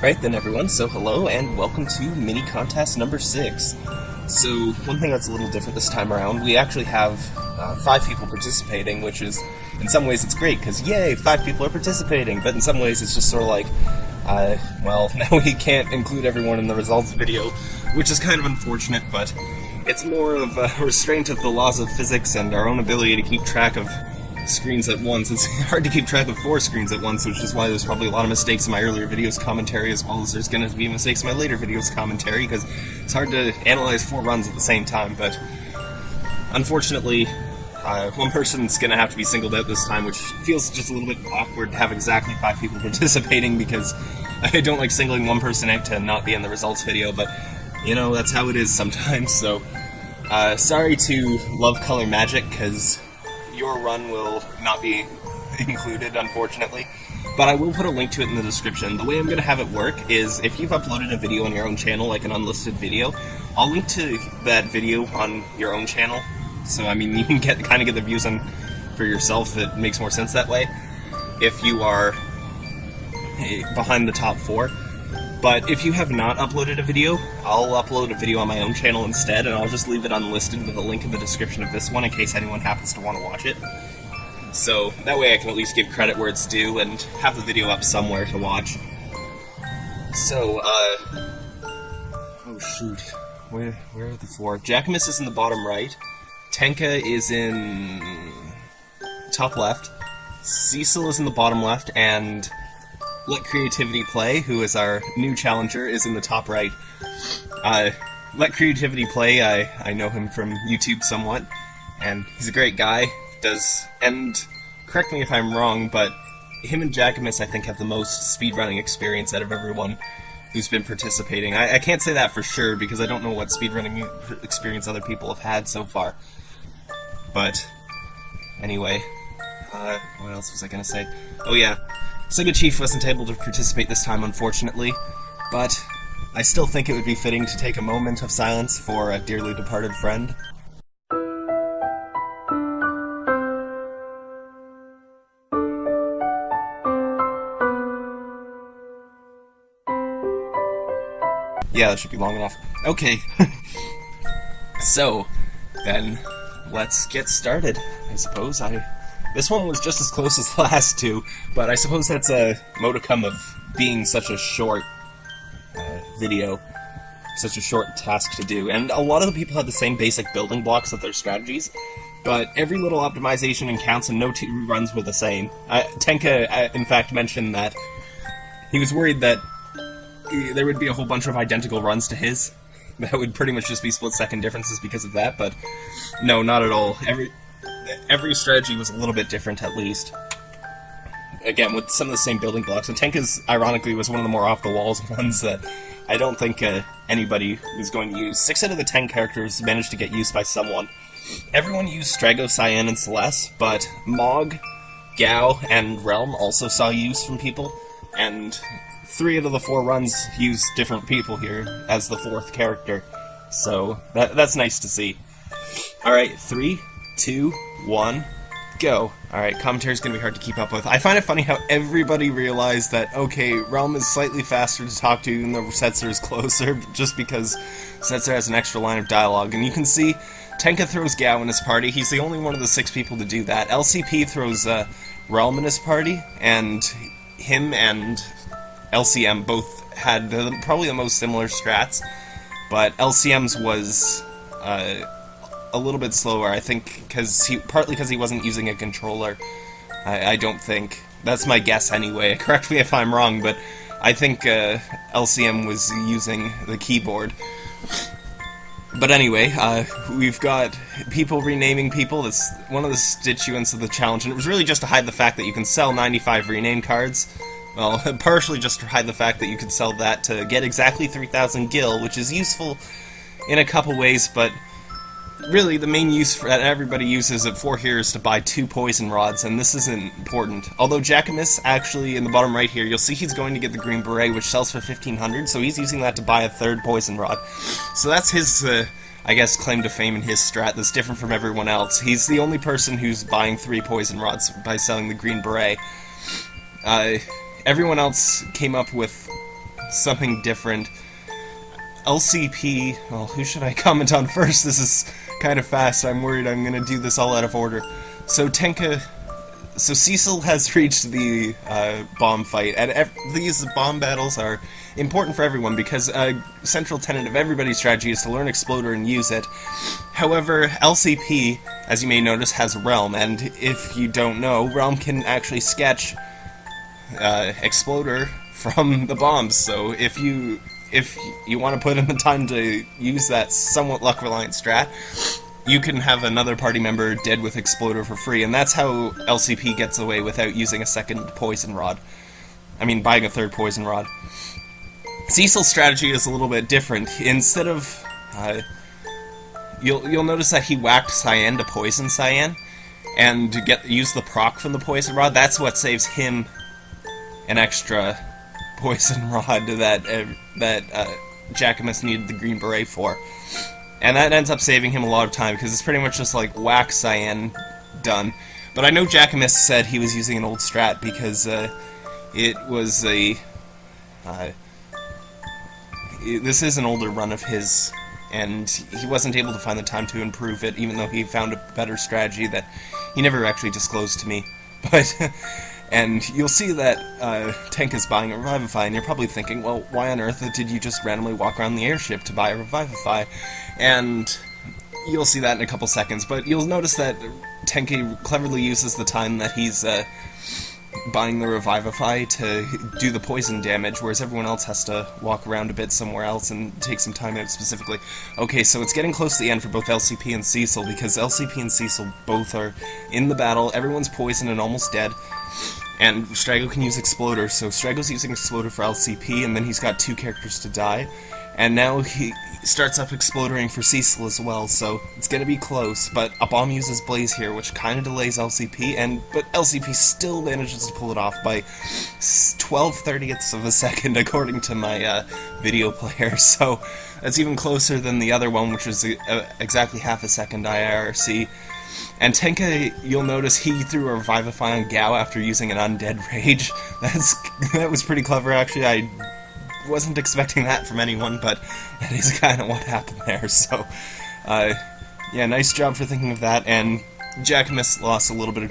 Right then, everyone. So, hello and welcome to mini contest number six. So, one thing that's a little different this time around, we actually have uh, five people participating, which is, in some ways, it's great because yay, five people are participating. But in some ways, it's just sort of like, uh, well, now we can't include everyone in the results video, which is kind of unfortunate. But it's more of a restraint of the laws of physics and our own ability to keep track of screens at once. It's hard to keep track of four screens at once, which is why there's probably a lot of mistakes in my earlier videos commentary, as well as there's going to be mistakes in my later videos commentary, because it's hard to analyze four runs at the same time, but unfortunately, uh, one person's going to have to be singled out this time, which feels just a little bit awkward to have exactly five people participating, because I don't like singling one person out to not be in the results video, but, you know, that's how it is sometimes, so... Uh, sorry to Love Color Magic, because your run will not be included, unfortunately. But I will put a link to it in the description. The way I'm going to have it work is if you've uploaded a video on your own channel, like an unlisted video, I'll link to that video on your own channel. So, I mean, you can get kind of get the views on for yourself. It makes more sense that way. If you are eh, behind the top four. But if you have not uploaded a video, I'll upload a video on my own channel instead, and I'll just leave it unlisted with a link in the description of this one in case anyone happens to want to watch it. So that way I can at least give credit where it's due and have the video up somewhere to watch. So, uh... Oh shoot. Where, where are the four? Jackamus is in the bottom right. Tenka is in... top left. Cecil is in the bottom left, and let Creativity Play, who is our new challenger, is in the top right. Uh, Let Creativity Play, I, I know him from YouTube somewhat, and he's a great guy. Does and correct me if I'm wrong, but him and Jackamus I think have the most speedrunning experience out of everyone who's been participating. I, I can't say that for sure because I don't know what speedrunning experience other people have had so far. But anyway, uh, what else was I gonna say? Oh yeah, Sega Chief wasn't able to participate this time, unfortunately, but I still think it would be fitting to take a moment of silence for a dearly departed friend. Yeah, that should be long enough. Okay. so, then, let's get started, I suppose. I this one was just as close as the last two, but I suppose that's a modicum of being such a short uh, video, such a short task to do. And a lot of the people had the same basic building blocks of their strategies, but every little optimization and counts and no two runs were the same. Uh, Tenka, uh, in fact, mentioned that he was worried that there would be a whole bunch of identical runs to his. That would pretty much just be split second differences because of that, but no, not at all. Every every strategy was a little bit different, at least. Again, with some of the same building blocks. And Tenka's, ironically, was one of the more off-the-walls ones that I don't think uh, anybody was going to use. Six out of the ten characters managed to get used by someone. Everyone used Strago, Cyan, and Celes, but Mog, Gau, and Relm also saw use from people, and three out of the four runs used different people here as the fourth character. So, that, that's nice to see. Alright, three, two, one, go. Alright, commentary is going to be hard to keep up with. I find it funny how everybody realized that, okay, Relm is slightly faster to talk to even though Setzer is closer, just because Setzer has an extra line of dialogue. And you can see Tenka throws Gau in his party. He's the only one of the six people to do that. LCP throws uh, Relm in his party, and him and LCM both had the, probably the most similar strats, but LCM's was... Uh, a little bit slower. I think because he partly because he wasn't using a controller. I, I, don't think that's my guess anyway. Correct me if I'm wrong, but I think uh, LCM was using the keyboard. But anyway, uh, we've got people renaming people. That's one of the constituents of the challenge, and it was really just to hide the fact that you can sell 95 rename cards. Well, partially just to hide the fact that you could sell that to get exactly 3,000 gil, which is useful in a couple ways, but really, the main use for, that everybody uses it for here is to buy two poison rods, and this isn't important. Although Jackamus, actually, in the bottom right here, you'll see he's going to get the green beret, which sells for 1500 so he's using that to buy a third poison rod. So that's his, uh, I guess, claim to fame in his strat that's different from everyone else. He's the only person who's buying three poison rods by selling the green beret. Uh, everyone else came up with something different. LCP, well, who should I comment on first? This is kind of fast. I'm worried I'm going to do this all out of order. So Tenka, so Cecil has reached the uh, bomb fight, and these bomb battles are important for everyone because a central tenet of everybody's strategy is to learn Exploder and use it. However, LCP, as you may notice, has Relm, and if you don't know, Relm can actually sketch uh, Exploder from the bombs. So if you if you want to put in the time to use that somewhat luck reliant strat, you can have another party member dead with Exploder for free, and that's how LCP gets away without using a second Poison Rod. I mean, buying a third Poison Rod. Cecil's strategy is a little bit different. Instead of... Uh, you'll, you'll notice that he whacked Cyan to poison Cyan, and to get use the proc from the Poison Rod, that's what saves him an extra Poison Rod that, uh, that uh, needed the Green Beret for. And that ends up saving him a lot of time, because it's pretty much just like whack Cyan, done. But I know Jackamus said he was using an old strat because uh, it was a... Uh, this is an older run of his, and he wasn't able to find the time to improve it, even though he found a better strategy that he never actually disclosed to me. But, and you'll see that uh, Tank is buying a Revivify, and you're probably thinking, well, why on earth did you just randomly walk around the airship to buy a Revivify? And you'll see that in a couple seconds, but you'll notice that Tenka cleverly uses the time that he's uh, buying the Revivify to do the poison damage, whereas everyone else has to walk around a bit somewhere else and take some time out specifically. Okay, so it's getting close to the end for both LCP and Cecil, because LCP and Cecil both are in the battle, everyone's poisoned and almost dead, and Strago can use Exploder, so Strago's using Exploder for LCP, and then he's got two characters to die, and now he starts up Explodering for Cecil as well, so it's gonna be close, but a bomb uses Blaze here, which kinda delays LCP, and but LCP still manages to pull it off by 12 thirtieths of a second, according to my uh, video player, so that's even closer than the other one, which was uh, exactly half a second IRC. And Tenka, you'll notice he threw a Revivify on Gau after using an Undead Rage. That's that was pretty clever, actually. I wasn't expecting that from anyone, but that is kind of what happened there. So, uh, yeah, nice job for thinking of that. And Jackamus lost a little bit of